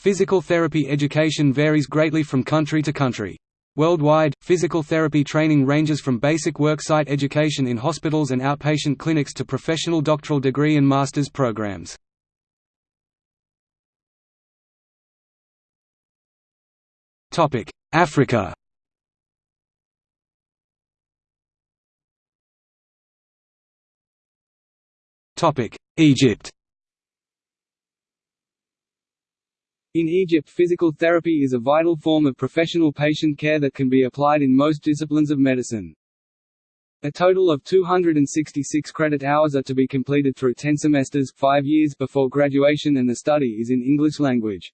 Physical therapy education varies greatly from country to country. Worldwide, physical therapy training ranges from basic worksite education in hospitals and outpatient clinics to professional doctoral degree and master's programs. Africa Egypt In Egypt physical therapy is a vital form of professional patient care that can be applied in most disciplines of medicine. A total of 266 credit hours are to be completed through 10 semesters, 5 years before graduation and the study is in English language.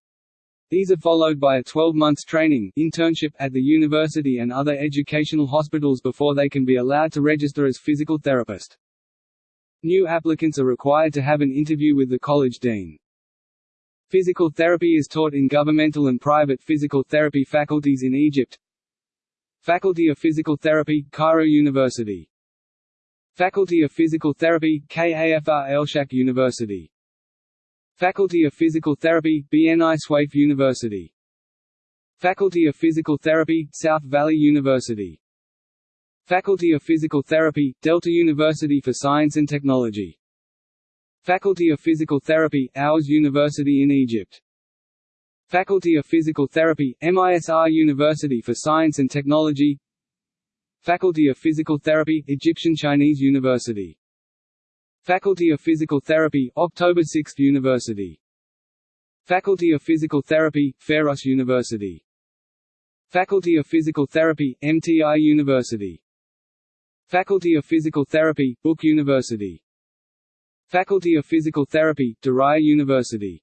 These are followed by a 12 months training internship at the university and other educational hospitals before they can be allowed to register as physical therapist. New applicants are required to have an interview with the college dean. Physical therapy is taught in governmental and private physical therapy faculties in Egypt. Faculty of Physical Therapy, Cairo University. Faculty of Physical Therapy, Kafr Elsheikh University. Faculty of Physical Therapy, Beni-Suef University. Faculty of Physical Therapy, South Valley University. Faculty of Physical Therapy, Delta University for Science and Technology. Faculty of Physical Therapy, Horus University in Egypt. Faculty of Physical Therapy, MISR University for Science and Technology Faculty of Physical Therapy, Egyptian Chinese University. Faculty of Physical Therapy, October 6 University. Faculty of Physical Therapy, Pharos University. Faculty of Physical Therapy, MTI University. Faculty of Physical Therapy, Book University. Faculty of Physical Therapy, Deraya University.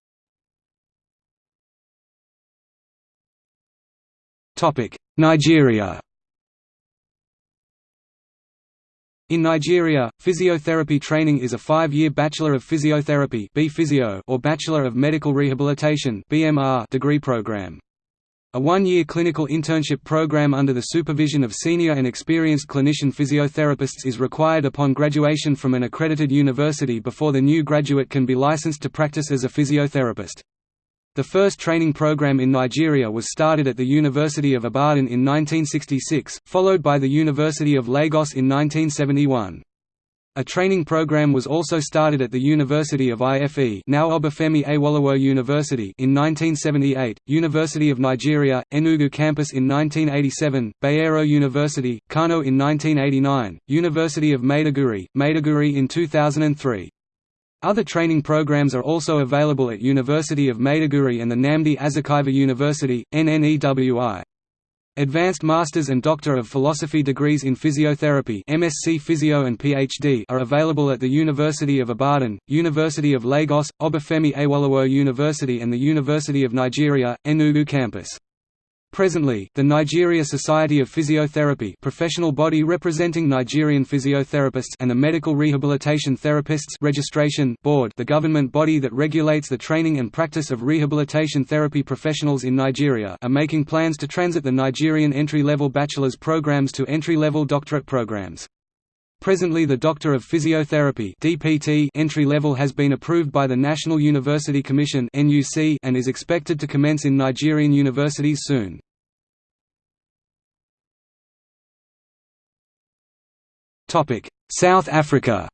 Topic: Nigeria. In Nigeria, physiotherapy training is a five-year Bachelor of Physiotherapy or Bachelor of Medical Rehabilitation degree program. A one-year clinical internship program under the supervision of senior and experienced clinician physiotherapists is required upon graduation from an accredited university before the new graduate can be licensed to practice as a physiotherapist. The first training program in Nigeria was started at the University of Ibadan in 1966, followed by the University of Lagos in 1971. A training program was also started at the University of IFE now Obafemi Awolowo University in 1978, University of Nigeria, Enugu campus in 1987, Bayero University, Kano in 1989, University of Maiduguri, Maiduguri in 2003. Other training programs are also available at University of Maiduguri and the Nnamdi Azikiwe University, NNEWI. Advanced Masters and Doctor of Philosophy degrees in Physiotherapy MSc Physio and PhD are available at the University of Ibadan, University of Lagos, Obafemi Awolowo University and the University of Nigeria, Enugu campus. Presently, the Nigeria Society of Physiotherapy professional body representing Nigerian physiotherapists and the Medical Rehabilitation Therapists Registration Board the government body that regulates the training and practice of rehabilitation therapy professionals in Nigeria are making plans to transit the Nigerian entry-level bachelor's programs to entry-level doctorate programs. Presently the Doctor of Physiotherapy DPT entry level has been approved by the National University Commission (NUC) and is expected to commence in Nigerian universities soon. South Africa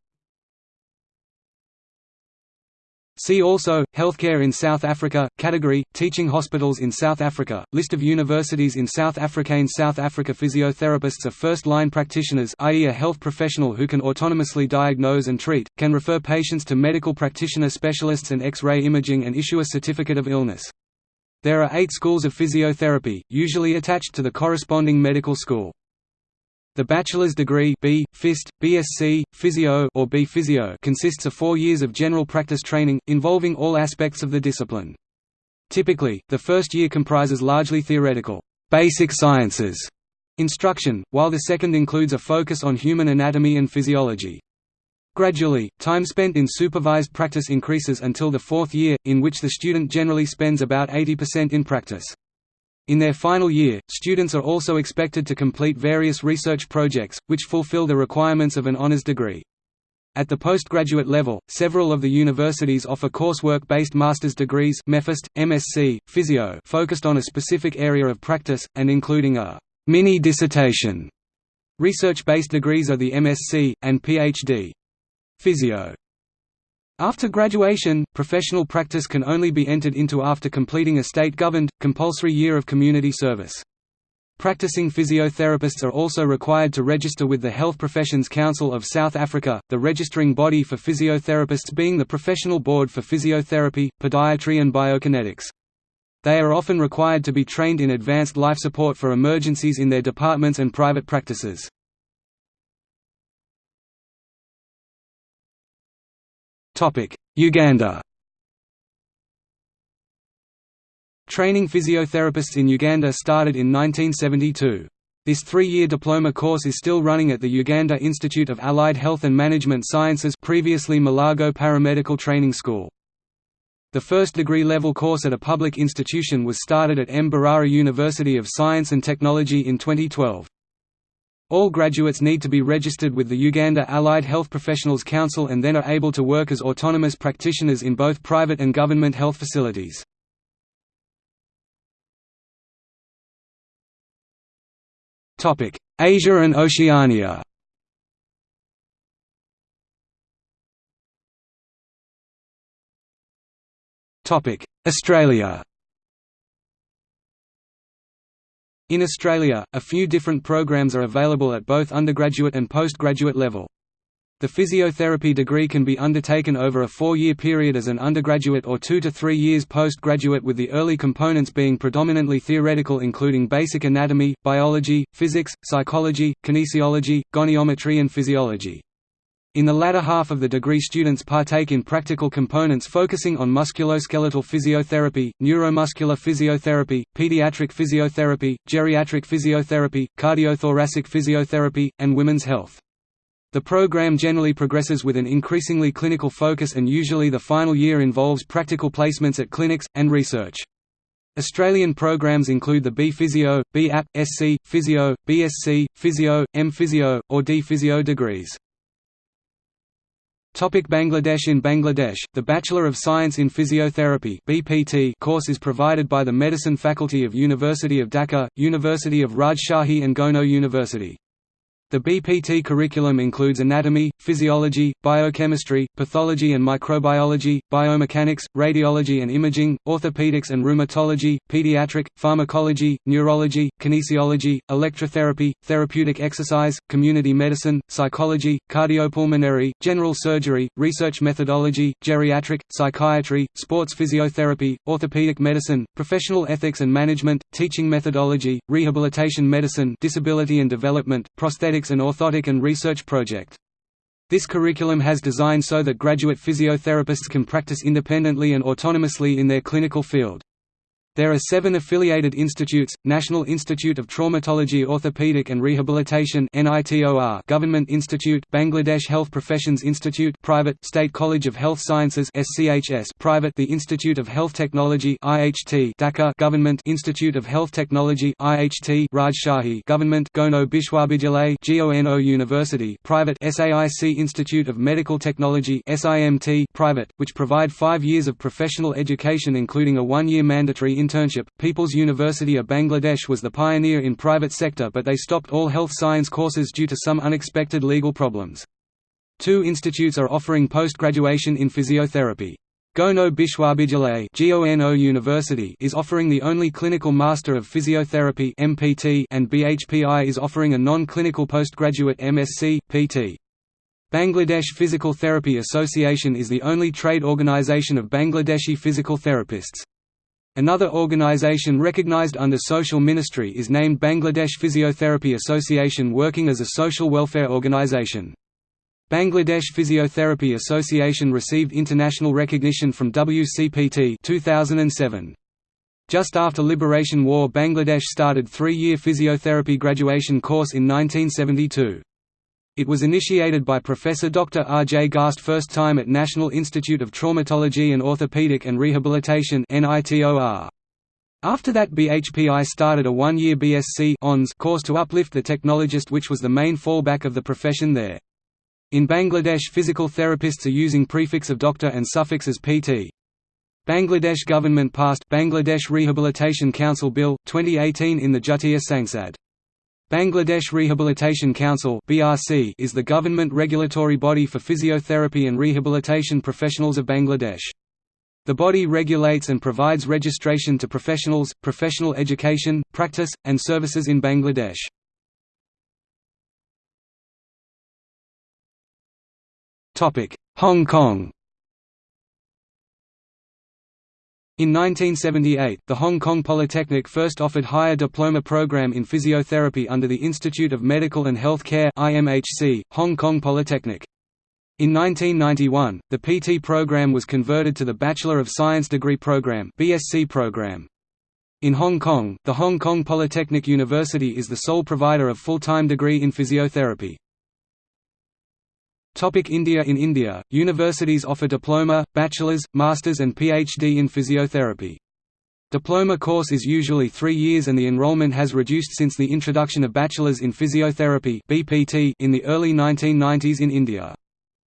See also, Healthcare in South Africa, category, Teaching hospitals in South Africa, List of universities in South Africa In South Africa physiotherapists are first-line practitioners i.e. a health professional who can autonomously diagnose and treat, can refer patients to medical practitioner specialists and X-ray imaging and issue a certificate of illness. There are eight schools of physiotherapy, usually attached to the corresponding medical school. The bachelor's degree B, PhYst, BSc, Physio or B Physio consists of four years of general practice training, involving all aspects of the discipline. Typically, the first year comprises largely theoretical basic sciences instruction, while the second includes a focus on human anatomy and physiology. Gradually, time spent in supervised practice increases until the fourth year, in which the student generally spends about 80% in practice. In their final year, students are also expected to complete various research projects, which fulfill the requirements of an honors degree. At the postgraduate level, several of the universities offer coursework-based master's degrees MEPhist, MSc, Physio focused on a specific area of practice, and including a mini-dissertation. Research-based degrees are the MSc, and PhD. Physio. After graduation, professional practice can only be entered into after completing a state-governed, compulsory year of community service. Practicing physiotherapists are also required to register with the Health Professions Council of South Africa, the registering body for physiotherapists being the Professional Board for Physiotherapy, Podiatry and Biokinetics. They are often required to be trained in advanced life support for emergencies in their departments and private practices. Uganda Training physiotherapists in Uganda started in 1972. This three-year diploma course is still running at the Uganda Institute of Allied Health and Management Sciences previously Mulago Paramedical Training School. The first degree-level course at a public institution was started at Mbarara University of Science and Technology in 2012. All graduates need to be registered with the Uganda Allied Health Professionals Council and then are able to work as autonomous practitioners in both private and government health facilities. Asia and Oceania. Australia In Australia, a few different programs are available at both undergraduate and postgraduate level. The physiotherapy degree can be undertaken over a four-year period as an undergraduate or two to three years postgraduate with the early components being predominantly theoretical including basic anatomy, biology, physics, psychology, kinesiology, goniometry and physiology. In the latter half of the degree students partake in practical components focusing on musculoskeletal physiotherapy, neuromuscular physiotherapy, pediatric physiotherapy, geriatric physiotherapy, cardiothoracic physiotherapy, and women's health. The program generally progresses with an increasingly clinical focus and usually the final year involves practical placements at clinics, and research. Australian programs include the B-Physio, B-App, SC, Physio, BSc, Physio, M-Physio, or D-Physio degrees. Topic Bangladesh In Bangladesh, the Bachelor of Science in Physiotherapy BPT course is provided by the Medicine Faculty of University of Dhaka, University of Rajshahi and Gono University. The BPT curriculum includes anatomy, physiology, biochemistry, pathology and microbiology, biomechanics, radiology and imaging, orthopedics and rheumatology, pediatric, pharmacology, neurology, kinesiology, electrotherapy, therapeutic exercise, community medicine, psychology, cardiopulmonary, general surgery, research methodology, geriatric, psychiatry, sports physiotherapy, orthopedic medicine, professional ethics and management, teaching methodology, rehabilitation medicine disability and development, prosthetics and Orthotic and Research Project. This curriculum has designed so that graduate physiotherapists can practice independently and autonomously in their clinical field. There are seven affiliated institutes, National Institute of Traumatology Orthopedic and Rehabilitation Government Institute Bangladesh Health Professions Institute private State College of Health Sciences private The Institute of Health Technology Dhaka Government Institute of Health Technology Rajshahi Government Gono Bishwabidyalay GONO University private SAIC Institute of Medical Technology SIMT private, which provide five years of professional education including a one-year mandatory internship. People's University of Bangladesh was the pioneer in private sector but they stopped all health science courses due to some unexpected legal problems. Two institutes are offering post-graduation in physiotherapy. Gono Bishwabidyalay GONO University is offering the only clinical Master of Physiotherapy MPT and BHPI is offering a non-clinical postgraduate MSc, PT. Bangladesh Physical Therapy Association is the only trade organization of Bangladeshi physical therapists. Another organization recognized under social ministry is named Bangladesh Physiotherapy Association working as a social welfare organization. Bangladesh Physiotherapy Association received international recognition from WCPT 2007. Just after Liberation War Bangladesh started three-year physiotherapy graduation course in 1972. It was initiated by Professor Dr. R. J. Garst first time at National Institute of Traumatology and Orthopedic and Rehabilitation After that BHPI started a one-year BSc course to uplift the technologist which was the main fallback of the profession there. In Bangladesh physical therapists are using prefix of doctor and suffix as PT. Bangladesh government passed Bangladesh Rehabilitation Council Bill 2018 in the Jatiya Sangsad. Bangladesh Rehabilitation Council is the government regulatory body for physiotherapy and rehabilitation professionals of Bangladesh. The body regulates and provides registration to professionals, professional education, practice, and services in Bangladesh. Hong Kong In 1978, the Hong Kong Polytechnic first offered higher diploma program in physiotherapy under the Institute of Medical and Health Care IMHC, Hong Kong Polytechnic. In 1991, the PT program was converted to the Bachelor of Science degree program BSc program. In Hong Kong, the Hong Kong Polytechnic University is the sole provider of full-time degree in physiotherapy. Topic India In India, universities offer diploma, bachelor's, master's and PhD in physiotherapy. Diploma course is usually three years and the enrollment has reduced since the introduction of Bachelor's in Physiotherapy in the early 1990s in India.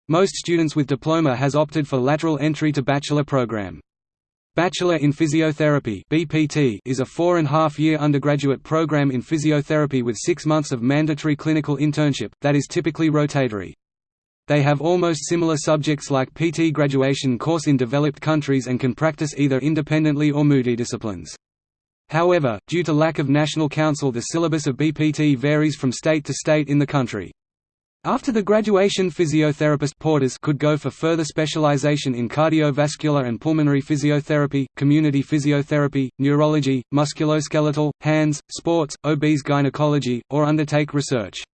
Most students with diploma has opted for lateral entry to bachelor program. Bachelor in Physiotherapy BPT is a four-and-a-half-year undergraduate program in physiotherapy with six months of mandatory clinical internship, that is typically rotatory. They have almost similar subjects like PT graduation course in developed countries and can practice either independently or multidisciplines. However, due to lack of national council the syllabus of BPT varies from state to state in the country. After the graduation physiotherapist porters could go for further specialization in cardiovascular and pulmonary physiotherapy, community physiotherapy, neurology, musculoskeletal, hands, sports, obese gynecology, or undertake research.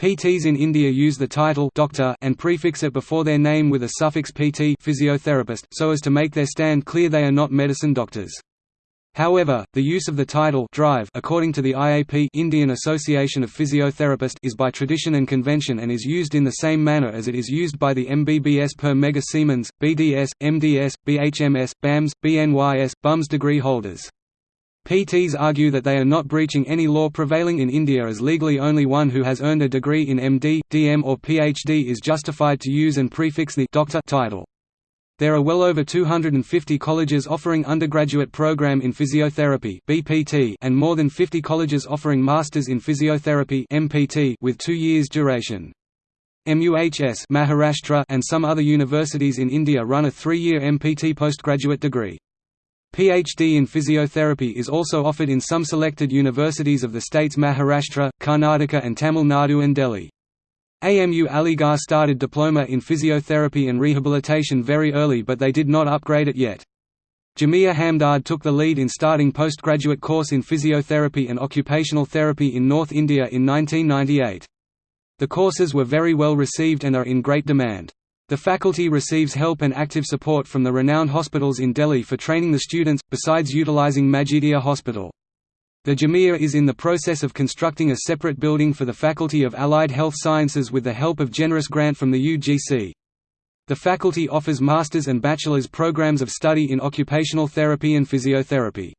PTs in India use the title doctor and prefix it before their name with a suffix PT physiotherapist so as to make their stand clear they are not medicine doctors. However, the use of the title drive according to the IAP Indian Association of Physiotherapists is by tradition and convention and is used in the same manner as it is used by the MBBS per mega Siemens, BDS, MDS, BHMS, BAMS, BNYS, BUMS degree holders. PTs argue that they are not breaching any law prevailing in India as legally only one who has earned a degree in MD, DM or PhD is justified to use and prefix the doctor title. There are well over 250 colleges offering undergraduate program in physiotherapy (BPT) and more than 50 colleges offering masters in physiotherapy (MPT) with 2 years duration. MUHS Maharashtra and some other universities in India run a 3-year MPT postgraduate degree. PhD in physiotherapy is also offered in some selected universities of the states Maharashtra, Karnataka and Tamil Nadu and Delhi. AMU Aligarh started diploma in physiotherapy and rehabilitation very early but they did not upgrade it yet. Jamia Hamdard took the lead in starting postgraduate course in physiotherapy and occupational therapy in North India in 1998. The courses were very well received and are in great demand. The faculty receives help and active support from the renowned hospitals in Delhi for training the students, besides utilizing Majidia Hospital. The Jamia is in the process of constructing a separate building for the Faculty of Allied Health Sciences with the help of generous grant from the UGC. The faculty offers master's and bachelor's programs of study in occupational therapy and physiotherapy.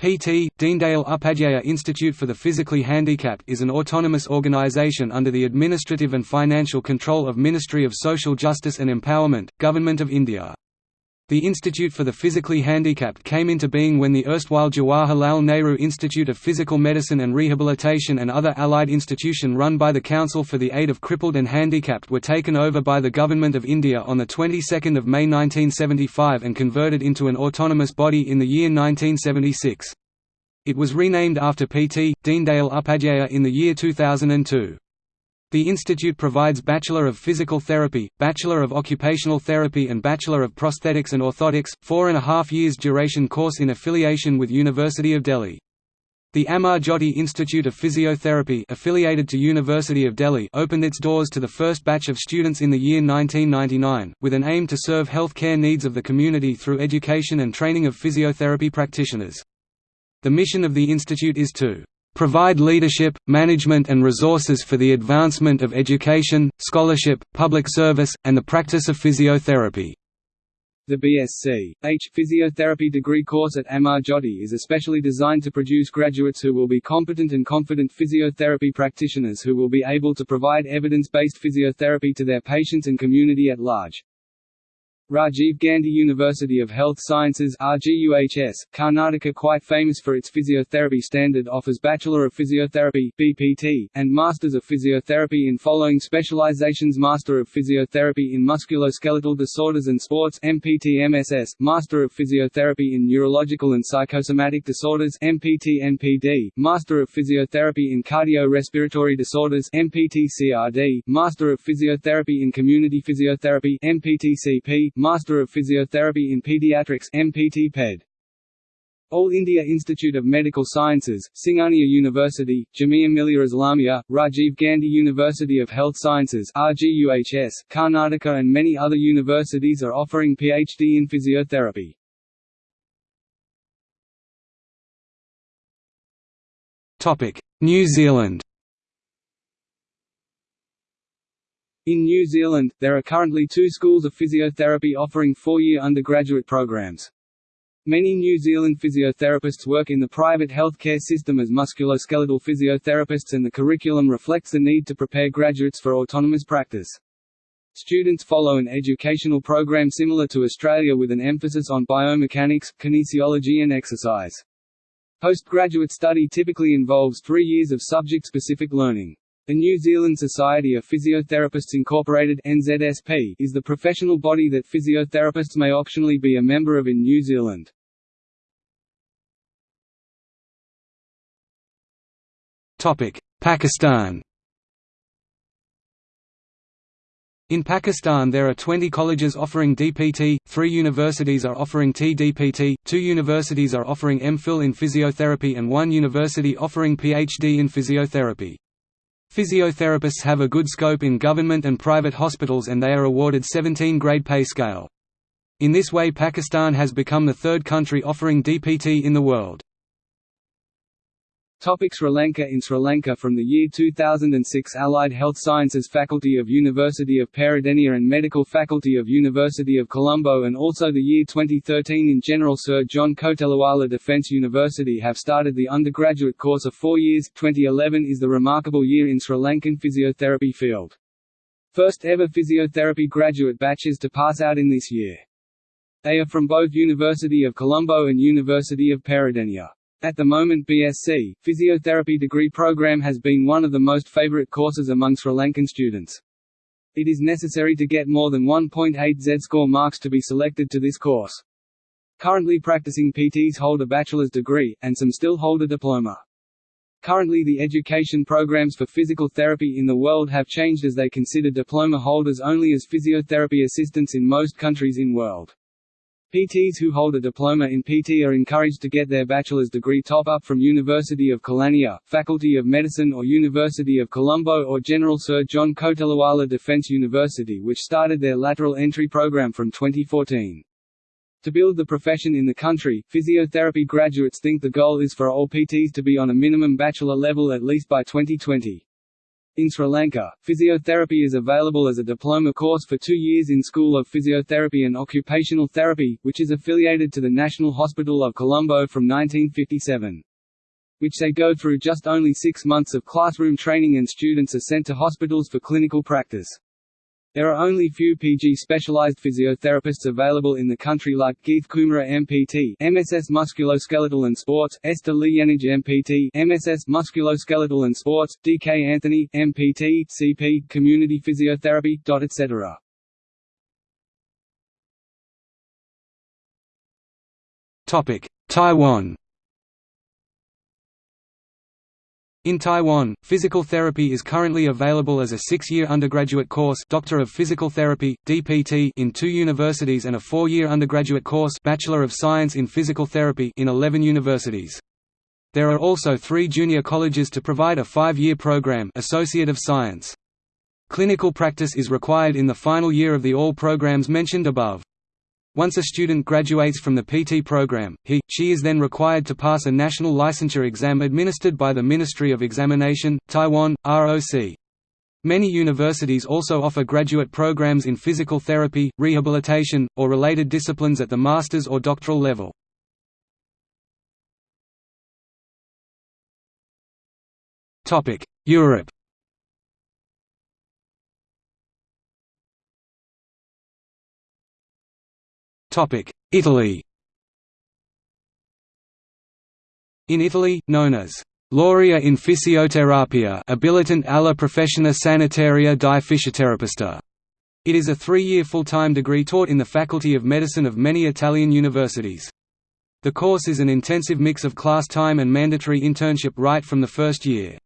PT, Deendayal Upadhyaya Institute for the Physically Handicapped is an autonomous organization under the administrative and financial control of Ministry of Social Justice and Empowerment, Government of India. The Institute for the Physically Handicapped came into being when the erstwhile Jawaharlal Nehru Institute of Physical Medicine and Rehabilitation and other allied institution run by the Council for the Aid of Crippled and Handicapped were taken over by the Government of India on the 22nd of May 1975 and converted into an autonomous body in the year 1976. It was renamed after P.T. Deendayal Upadhyaya in the year 2002. The institute provides Bachelor of Physical Therapy, Bachelor of Occupational Therapy and Bachelor of Prosthetics and Orthotics, four and a half years duration course in affiliation with University of Delhi. The Amar Jyoti Institute of Physiotherapy affiliated to University of Delhi opened its doors to the first batch of students in the year 1999, with an aim to serve health care needs of the community through education and training of physiotherapy practitioners. The mission of the institute is to provide leadership, management and resources for the advancement of education, scholarship, public service, and the practice of physiotherapy." The BSc. H. Physiotherapy degree course at Amar Jyoti is especially designed to produce graduates who will be competent and confident physiotherapy practitioners who will be able to provide evidence-based physiotherapy to their patients and community at large. Rajiv Gandhi University of Health Sciences RGUHS, Karnataka quite famous for its physiotherapy standard offers Bachelor of Physiotherapy BPT, and Masters of Physiotherapy in following specializations Master of Physiotherapy in Musculoskeletal Disorders and Sports MPT-MSS, Master of Physiotherapy in Neurological and Psychosomatic Disorders MPT-NPD, Master of Physiotherapy in Cardiorespiratory Disorders MPT-CRD, Master of Physiotherapy in Community Physiotherapy MPT-CP, Master of Physiotherapy in Pediatrics MPT -PED. All India Institute of Medical Sciences, Singhania University, Jamia Millia Islamia, Rajiv Gandhi University of Health Sciences RGUHS, Karnataka and many other universities are offering PhD in physiotherapy. New Zealand In New Zealand, there are currently two schools of physiotherapy offering four-year undergraduate programs. Many New Zealand physiotherapists work in the private healthcare system as musculoskeletal physiotherapists and the curriculum reflects the need to prepare graduates for autonomous practice. Students follow an educational program similar to Australia with an emphasis on biomechanics, kinesiology and exercise. Postgraduate study typically involves three years of subject-specific learning. The New Zealand Society of Physiotherapists Incorporated (NZSP) is the professional body that physiotherapists may optionally be a member of in New Zealand. Topic: Pakistan. In Pakistan there are 20 colleges offering DPT, 3 universities are offering TDPT, 2 universities are offering MPhil in physiotherapy and 1 university offering PhD in physiotherapy. Physiotherapists have a good scope in government and private hospitals and they are awarded 17-grade pay scale. In this way Pakistan has become the third country offering DPT in the world. Topic Sri Lanka In Sri Lanka from the year 2006 Allied Health Sciences Faculty of University of Peradeniya and Medical Faculty of University of Colombo and also the year 2013 in General Sir John Kotelawala Defence University have started the undergraduate course of four years 2011 is the remarkable year in Sri Lankan physiotherapy field. First ever physiotherapy graduate batches to pass out in this year. They are from both University of Colombo and University of Peradeniya. At the moment BSc, physiotherapy degree program has been one of the most favorite courses among Sri Lankan students. It is necessary to get more than 1.8 Z-score marks to be selected to this course. Currently practicing PTs hold a bachelor's degree, and some still hold a diploma. Currently the education programs for physical therapy in the world have changed as they consider diploma holders only as physiotherapy assistants in most countries in world. PTs who hold a diploma in PT are encouraged to get their bachelor's degree top-up from University of Kelaniya, Faculty of Medicine or University of Colombo or General Sir John Kotelawala Defence University which started their lateral entry program from 2014. To build the profession in the country, physiotherapy graduates think the goal is for all PTs to be on a minimum bachelor level at least by 2020. In Sri Lanka, physiotherapy is available as a diploma course for two years in School of Physiotherapy and Occupational Therapy, which is affiliated to the National Hospital of Colombo from 1957 which they go through just only six months of classroom training and students are sent to hospitals for clinical practice. There are only few PG specialized physiotherapists available in the country like Keith Kumara MPT MSS Musculoskeletal and Sports, Esther Lienage MPT MSS Musculoskeletal and Sports, DK Anthony MPT CP Community Physiotherapy. etc. Topic: Taiwan In Taiwan, physical therapy is currently available as a six-year undergraduate course Doctor of Physical Therapy, DPT in two universities and a four-year undergraduate course Bachelor of Science in Physical Therapy in 11 universities. There are also three junior colleges to provide a five-year program Associate of Science. Clinical practice is required in the final year of the all programs mentioned above. Once a student graduates from the PT program, he, she is then required to pass a national licensure exam administered by the Ministry of Examination, Taiwan, ROC. Many universities also offer graduate programs in physical therapy, rehabilitation, or related disciplines at the master's or doctoral level. Europe Italy In Italy, known as Laurea in Fisioterapia abilitant alla professione sanitaria di fisioterapista. It is a three-year full-time degree taught in the Faculty of Medicine of many Italian universities. The course is an intensive mix of class time and mandatory internship right from the first year.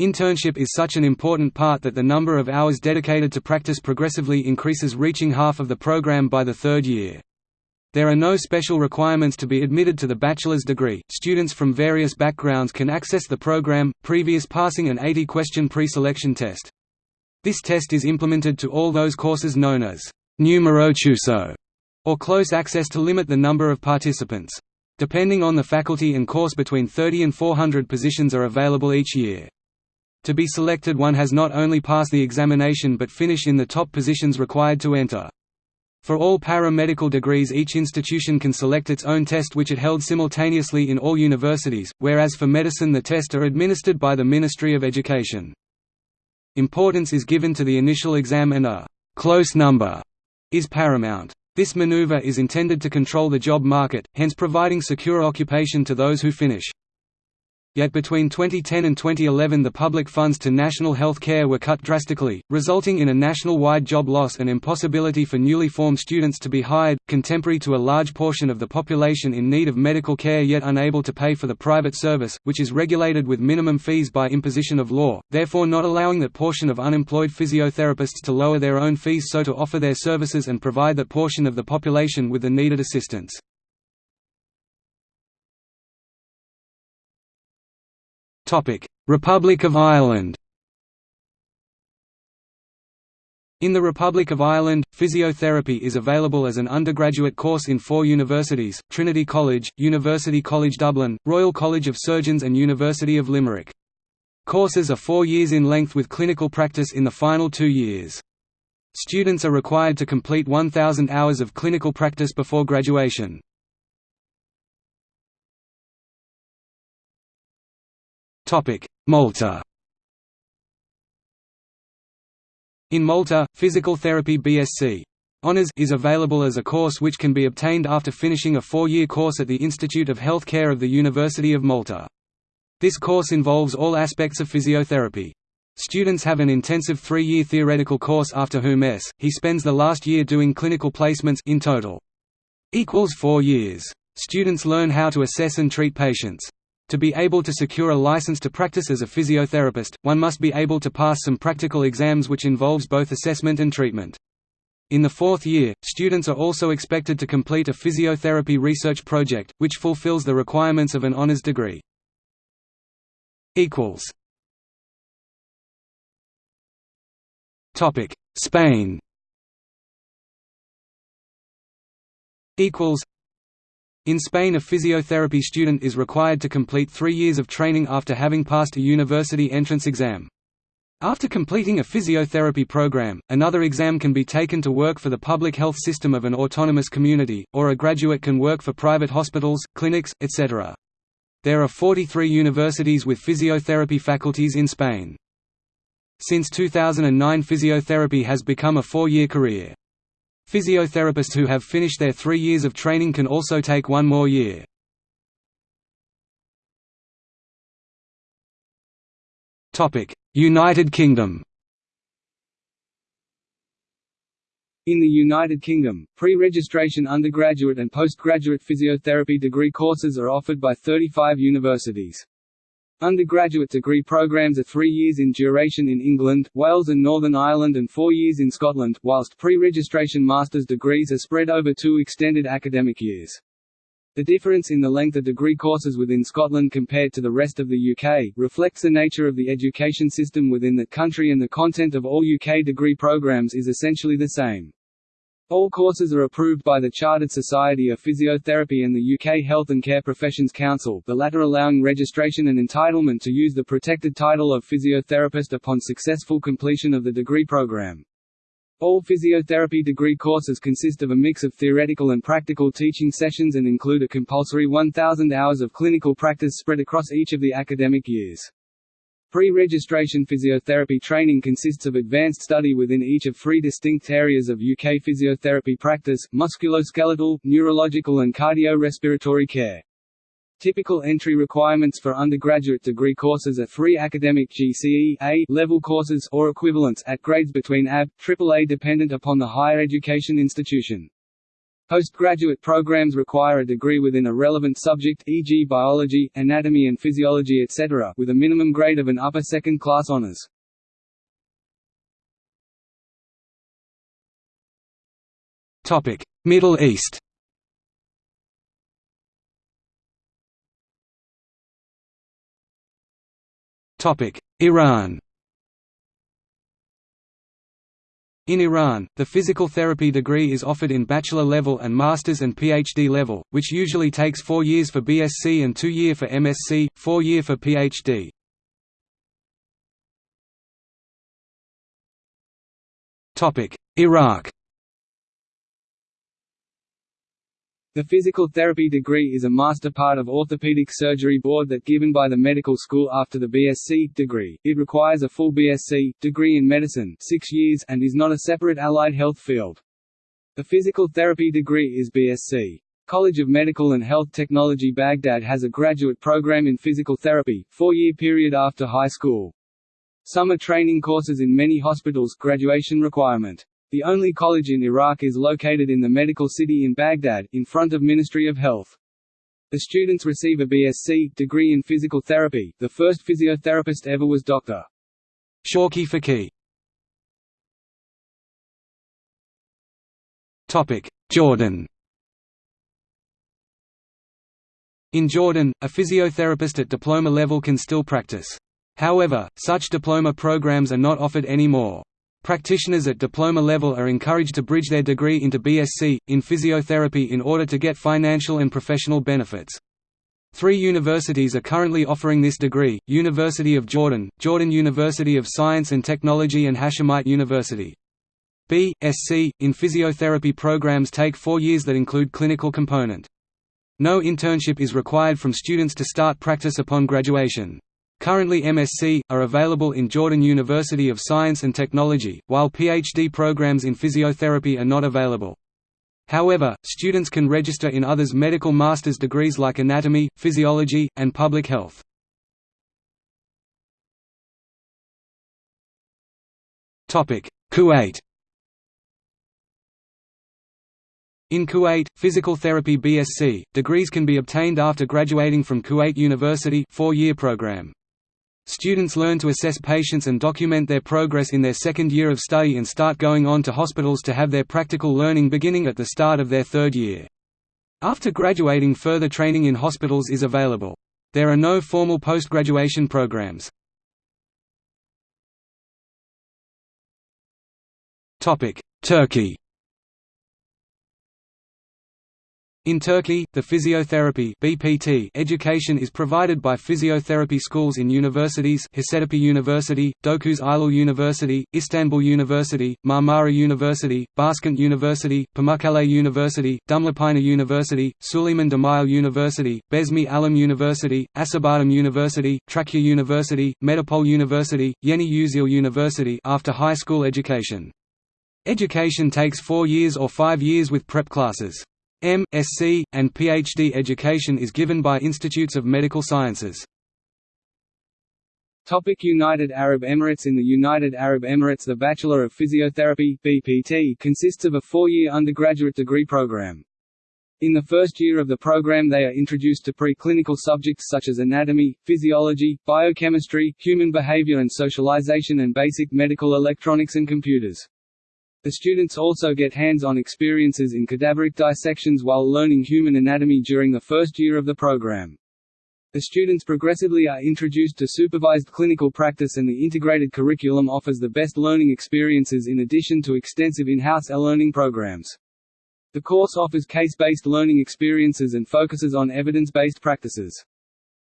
Internship is such an important part that the number of hours dedicated to practice progressively increases reaching half of the program by the third year. There are no special requirements to be admitted to the bachelor's degree. Students from various backgrounds can access the program, previous passing an 80-question pre-selection test. This test is implemented to all those courses known as numero chiuso, or close access to limit the number of participants. Depending on the faculty and course between 30 and 400 positions are available each year. To be selected one has not only passed the examination but finish in the top positions required to enter. For all paramedical degrees each institution can select its own test which it held simultaneously in all universities, whereas for medicine the tests are administered by the Ministry of Education. Importance is given to the initial exam and a «close number» is paramount. This maneuver is intended to control the job market, hence providing secure occupation to those who finish. Yet between 2010 and 2011 the public funds to national health care were cut drastically, resulting in a national-wide job loss and impossibility for newly formed students to be hired, contemporary to a large portion of the population in need of medical care yet unable to pay for the private service, which is regulated with minimum fees by imposition of law, therefore not allowing that portion of unemployed physiotherapists to lower their own fees so to offer their services and provide that portion of the population with the needed assistance. Republic of Ireland In the Republic of Ireland, physiotherapy is available as an undergraduate course in four universities, Trinity College, University College Dublin, Royal College of Surgeons and University of Limerick. Courses are four years in length with clinical practice in the final two years. Students are required to complete 1,000 hours of clinical practice before graduation. Malta In Malta, Physical Therapy BSc Honours is available as a course which can be obtained after finishing a four-year course at the Institute of Health Care of the University of Malta. This course involves all aspects of physiotherapy. Students have an intensive three-year theoretical course after whom S. He spends the last year doing clinical placements in total. Equals four years. Students learn how to assess and treat patients. To be able to secure a license to practice as a physiotherapist, one must be able to pass some practical exams which involves both assessment and treatment. In the fourth year, students are also expected to complete a physiotherapy research project, which fulfills the requirements of an honors degree. Spain in Spain a physiotherapy student is required to complete three years of training after having passed a university entrance exam. After completing a physiotherapy program, another exam can be taken to work for the public health system of an autonomous community, or a graduate can work for private hospitals, clinics, etc. There are 43 universities with physiotherapy faculties in Spain. Since 2009 physiotherapy has become a four-year career. Physiotherapists who have finished their three years of training can also take one more year. United Kingdom In the United Kingdom, pre-registration undergraduate and postgraduate physiotherapy degree courses are offered by 35 universities. Undergraduate degree programs are three years in duration in England, Wales and Northern Ireland and four years in Scotland, whilst pre-registration master's degrees are spread over two extended academic years. The difference in the length of degree courses within Scotland compared to the rest of the UK, reflects the nature of the education system within that country and the content of all UK degree programs is essentially the same. All courses are approved by the Chartered Society of Physiotherapy and the UK Health and Care Professions Council, the latter allowing registration and entitlement to use the protected title of physiotherapist upon successful completion of the degree programme. All physiotherapy degree courses consist of a mix of theoretical and practical teaching sessions and include a compulsory 1,000 hours of clinical practice spread across each of the academic years. Pre-registration physiotherapy training consists of advanced study within each of three distinct areas of UK physiotherapy practice, musculoskeletal, neurological and cardio-respiratory care. Typical entry requirements for undergraduate degree courses are three academic GCE A level courses or equivalents at grades between AB, AAA dependent upon the higher education institution. Postgraduate programs require a degree within a relevant subject e.g. biology, anatomy and physiology etc. with a minimum grade of an upper second class honors. Topic: Middle East Topic: Iran In Iran, the physical therapy degree is offered in bachelor level and master's and PhD level, which usually takes four years for BSc and two year for MSc, four year for PhD. Iraq The physical therapy degree is a master part of orthopedic surgery board that given by the medical school after the BSc degree. It requires a full BSc degree in medicine, 6 years, and is not a separate allied health field. The physical therapy degree is BSc. College of Medical and Health Technology Baghdad has a graduate program in physical therapy, four-year period after high school. Summer training courses in many hospitals graduation requirement. The only college in Iraq is located in the medical city in Baghdad, in front of Ministry of Health. The students receive a BSc degree in physical therapy. The first physiotherapist ever was Dr. Shawki Faqih. Topic: Jordan. In Jordan, a physiotherapist at diploma level can still practice. However, such diploma programs are not offered anymore. Practitioners at diploma level are encouraged to bridge their degree into BSc, in physiotherapy in order to get financial and professional benefits. Three universities are currently offering this degree, University of Jordan, Jordan University of Science and Technology and Hashemite University. B.Sc. in physiotherapy programs take four years that include clinical component. No internship is required from students to start practice upon graduation. Currently MSc, are available in Jordan University of Science and Technology, while PhD programs in physiotherapy are not available. However, students can register in others medical master's degrees like anatomy, physiology, and public health. Kuwait In Kuwait, physical therapy BSc, degrees can be obtained after graduating from Kuwait University four-year program. Students learn to assess patients and document their progress in their second year of study and start going on to hospitals to have their practical learning beginning at the start of their third year. After graduating further training in hospitals is available. There are no formal post-graduation programs. Turkey In Turkey, the physiotherapy (BPT) education is provided by physiotherapy schools in universities: Hacettepe University, Dokuz Eylül University, Istanbul University, Marmara University, Başkent University, Pamukkale University, Dumlupınar University, Süleyman Demirel University, Bezmialem University, Acıbadem University, Trakya University, Medipol University, Yeni Yüzyıl University after high school education. Education takes four years or five years with prep classes. M. Sc. and PhD education is given by institutes of medical sciences. Topic United Arab Emirates In the United Arab Emirates the Bachelor of Physiotherapy BPT consists of a four-year undergraduate degree program. In the first year of the program they are introduced to preclinical subjects such as anatomy, physiology, biochemistry, human behavior and socialization and basic medical electronics and computers. The students also get hands-on experiences in cadaveric dissections while learning human anatomy during the first year of the program. The students progressively are introduced to supervised clinical practice and the integrated curriculum offers the best learning experiences in addition to extensive in-house e-learning programs. The course offers case-based learning experiences and focuses on evidence-based practices.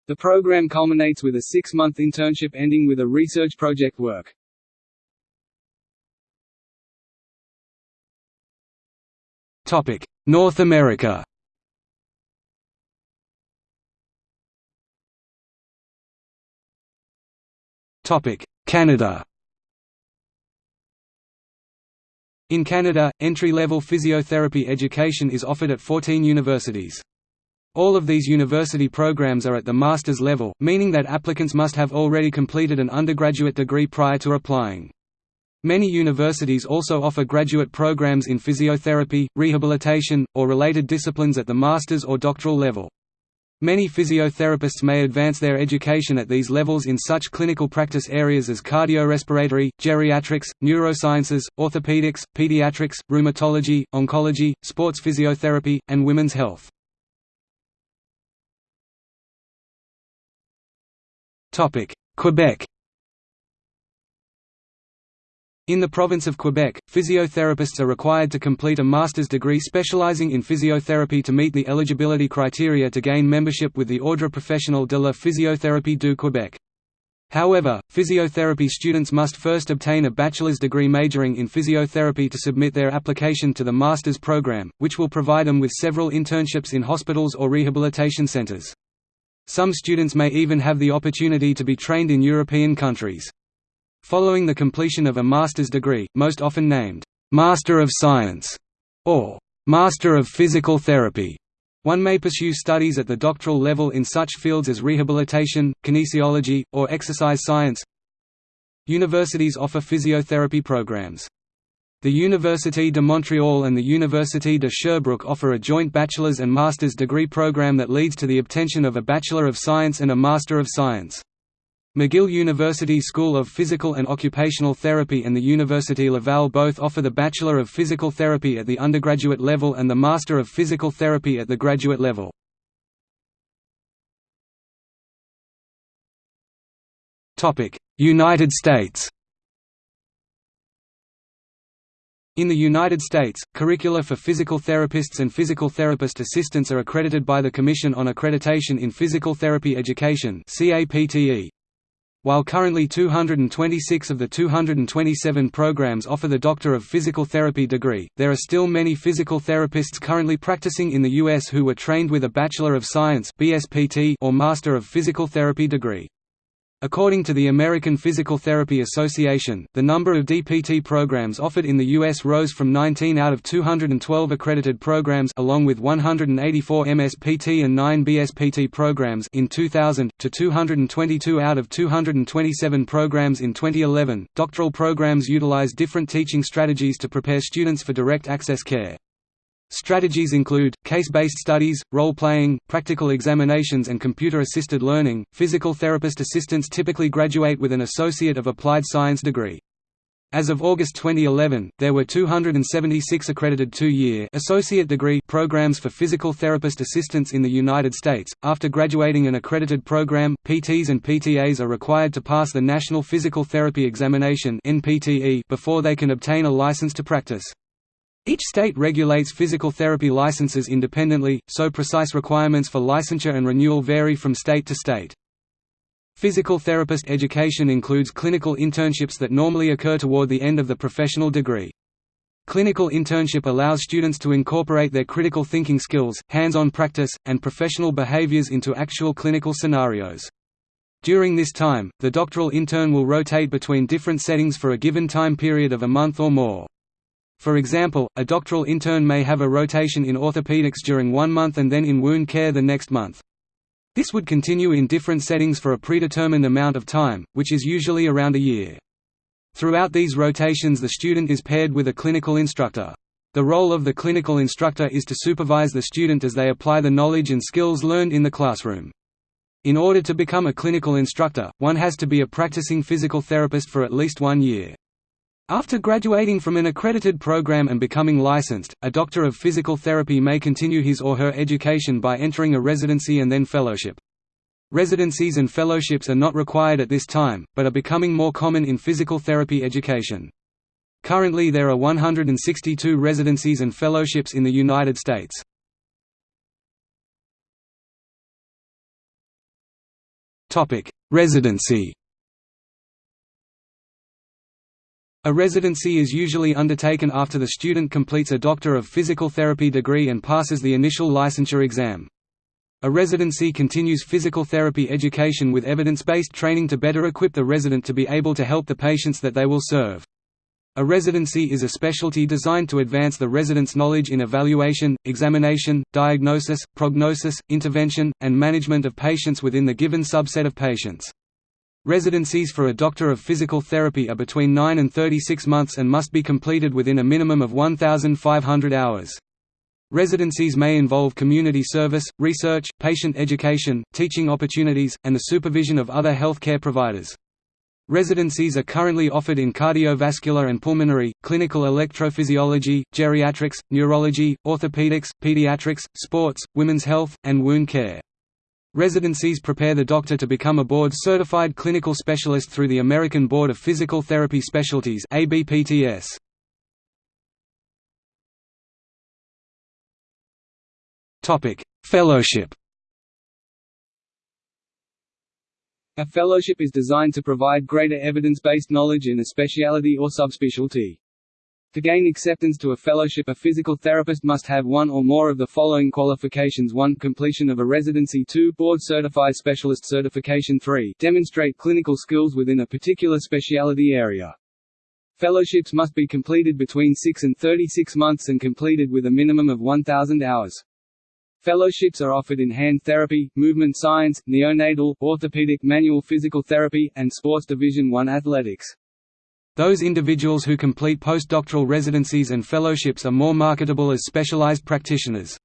The program culminates with a six-month internship ending with a research project work. North America Topic: Canada In Canada, entry-level physiotherapy education is offered at 14 universities. All of these university programs are at the master's level, meaning that applicants must have already completed an undergraduate degree prior to applying. Many universities also offer graduate programs in physiotherapy, rehabilitation, or related disciplines at the master's or doctoral level. Many physiotherapists may advance their education at these levels in such clinical practice areas as cardiorespiratory, geriatrics, neurosciences, orthopedics, pediatrics, rheumatology, oncology, sports physiotherapy, and women's health. Quebec in the province of Quebec, physiotherapists are required to complete a master's degree specializing in physiotherapy to meet the eligibility criteria to gain membership with the Ordre professionnel de la physiothérapie du Québec. However, physiotherapy students must first obtain a bachelor's degree majoring in physiotherapy to submit their application to the master's program, which will provide them with several internships in hospitals or rehabilitation centers. Some students may even have the opportunity to be trained in European countries. Following the completion of a master's degree, most often named, "'Master of Science' or "'Master of Physical Therapy' One may pursue studies at the doctoral level in such fields as rehabilitation, kinesiology, or exercise science. Universities offer physiotherapy programs. The Université de Montréal and the Université de Sherbrooke offer a joint bachelor's and master's degree program that leads to the obtention of a Bachelor of Science and a Master of Science. McGill University School of Physical and Occupational Therapy and the Université Laval both offer the Bachelor of Physical Therapy at the undergraduate level and the Master of Physical Therapy at the graduate level. United States In the United States, curricula for physical therapists and physical therapist assistants are accredited by the Commission on Accreditation in Physical Therapy Education CAPTE. While currently 226 of the 227 programs offer the Doctor of Physical Therapy degree, there are still many physical therapists currently practicing in the U.S. who were trained with a Bachelor of Science or Master of Physical Therapy degree. According to the American Physical Therapy Association, the number of DPT programs offered in the U.S. rose from 19 out of 212 accredited programs along with 184 MSPT and 9 BSPT programs in 2000, to 222 out of 227 programs in 2011. Doctoral programs utilize different teaching strategies to prepare students for direct access care. Strategies include case-based studies, role-playing, practical examinations and computer-assisted learning. Physical therapist assistants typically graduate with an Associate of Applied Science degree. As of August 2011, there were 276 accredited two-year associate degree programs for physical therapist assistants in the United States. After graduating an accredited program, PTs and PTAs are required to pass the National Physical Therapy Examination (NPTE) before they can obtain a license to practice. Each state regulates physical therapy licenses independently, so precise requirements for licensure and renewal vary from state to state. Physical therapist education includes clinical internships that normally occur toward the end of the professional degree. Clinical internship allows students to incorporate their critical thinking skills, hands-on practice, and professional behaviors into actual clinical scenarios. During this time, the doctoral intern will rotate between different settings for a given time period of a month or more. For example, a doctoral intern may have a rotation in orthopedics during one month and then in wound care the next month. This would continue in different settings for a predetermined amount of time, which is usually around a year. Throughout these rotations the student is paired with a clinical instructor. The role of the clinical instructor is to supervise the student as they apply the knowledge and skills learned in the classroom. In order to become a clinical instructor, one has to be a practicing physical therapist for at least one year. After graduating from an accredited program and becoming licensed, a doctor of physical therapy may continue his or her education by entering a residency and then fellowship. Residencies and fellowships are not required at this time, but are becoming more common in physical therapy education. Currently there are 162 residencies and fellowships in the United States. Residency A residency is usually undertaken after the student completes a Doctor of Physical Therapy degree and passes the initial licensure exam. A residency continues physical therapy education with evidence-based training to better equip the resident to be able to help the patients that they will serve. A residency is a specialty designed to advance the resident's knowledge in evaluation, examination, diagnosis, prognosis, intervention, and management of patients within the given subset of patients. Residencies for a doctor of physical therapy are between 9 and 36 months and must be completed within a minimum of 1,500 hours. Residencies may involve community service, research, patient education, teaching opportunities, and the supervision of other health care providers. Residencies are currently offered in cardiovascular and pulmonary, clinical electrophysiology, geriatrics, neurology, orthopedics, pediatrics, sports, women's health, and wound care. Residencies prepare the doctor to become a board-certified clinical specialist through the American Board of Physical Therapy Specialties ABPTS. Topic: Fellowship A fellowship is designed to provide greater evidence-based knowledge in a specialty or subspecialty. To gain acceptance to a fellowship a physical therapist must have one or more of the following qualifications 1 completion of a residency 2 board certified specialist certification 3 demonstrate clinical skills within a particular specialty area. Fellowships must be completed between 6 and 36 months and completed with a minimum of 1,000 hours. Fellowships are offered in hand therapy, movement science, neonatal, orthopedic manual physical therapy, and sports Division I athletics. Those individuals who complete postdoctoral residencies and fellowships are more marketable as specialized practitioners.